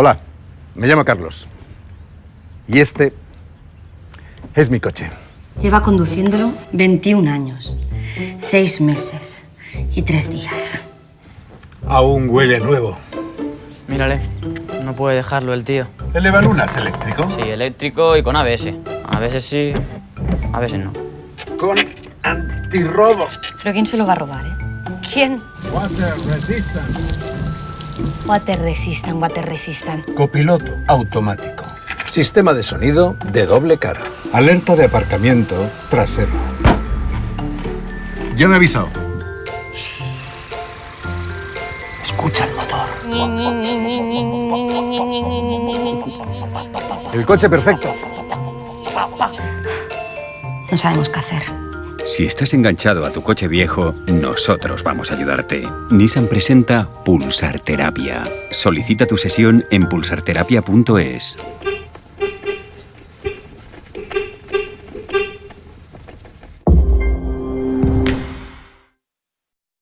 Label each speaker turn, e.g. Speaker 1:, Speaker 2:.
Speaker 1: Hola, me llamo Carlos. Y este es mi coche.
Speaker 2: Lleva conduciéndolo 21 años, 6 meses y 3 días.
Speaker 3: Aún huele nuevo.
Speaker 4: Mírale, no puede dejarlo el tío.
Speaker 3: ¿El Evalunas eléctrico?
Speaker 4: Sí, eléctrico y con ABS. A veces sí, a veces no.
Speaker 3: Con antirrobo.
Speaker 2: ¿Pero quién se lo va a robar, eh? ¿Quién?
Speaker 3: Water resistance.
Speaker 2: Water resistan, water resistan.
Speaker 3: Copiloto automático.
Speaker 1: Sistema de sonido de doble cara.
Speaker 3: Alerta de aparcamiento trasero. Ya me he avisado.
Speaker 1: Escucha el motor. El coche perfecto.
Speaker 2: No sabemos qué hacer.
Speaker 5: Si estás enganchado a tu coche viejo, nosotros vamos a ayudarte. Nissan presenta Pulsar Terapia. Solicita tu sesión en pulsarterapia.es.